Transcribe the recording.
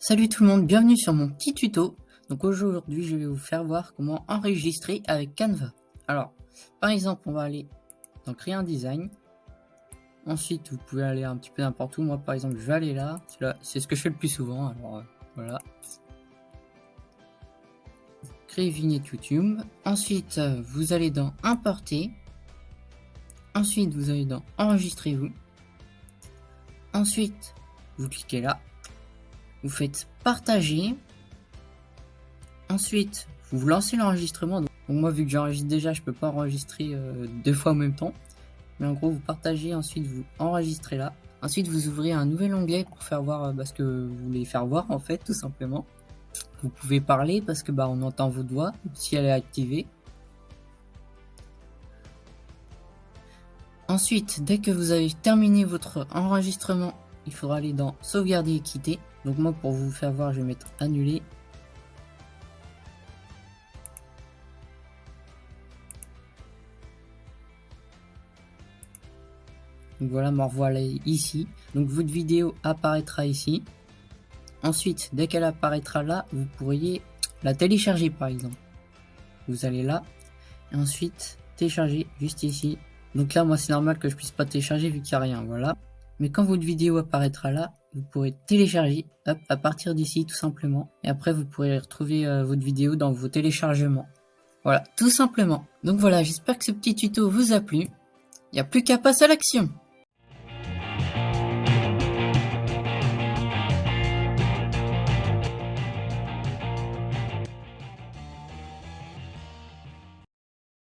Salut tout le monde, bienvenue sur mon petit tuto. Donc aujourd'hui, je vais vous faire voir comment enregistrer avec Canva. Alors, par exemple, on va aller dans créer un design. Ensuite, vous pouvez aller un petit peu n'importe où. Moi, par exemple, je vais aller là. C'est ce que je fais le plus souvent. Alors, euh, voilà. Créer vignette YouTube. Ensuite, euh, vous allez dans importer. Ensuite, vous allez dans enregistrer vous. Ensuite, vous cliquez là vous faites partager. Ensuite, vous lancez l'enregistrement. Donc, moi, vu que j'enregistre déjà, je peux pas enregistrer euh, deux fois en même temps. Mais en gros, vous partagez, ensuite vous enregistrez là. Ensuite, vous ouvrez un nouvel onglet pour faire voir euh, bah, ce que vous voulez faire voir, en fait, tout simplement. Vous pouvez parler parce que bah, on entend vos doigts si elle est activée. Ensuite, dès que vous avez terminé votre enregistrement, il faudra aller dans sauvegarder et quitter. Donc moi pour vous faire voir je vais mettre annuler. Donc voilà, me revoilà ici. Donc votre vidéo apparaîtra ici. Ensuite, dès qu'elle apparaîtra là, vous pourriez la télécharger par exemple. Vous allez là, et ensuite télécharger juste ici. Donc là, moi c'est normal que je puisse pas télécharger vu qu'il n'y a rien, voilà. Mais quand votre vidéo apparaîtra là, vous pourrez télécharger à partir d'ici tout simplement. Et après vous pourrez retrouver euh, votre vidéo dans vos téléchargements. Voilà, tout simplement. Donc voilà, j'espère que ce petit tuto vous a plu. Il n'y a plus qu'à passer à l'action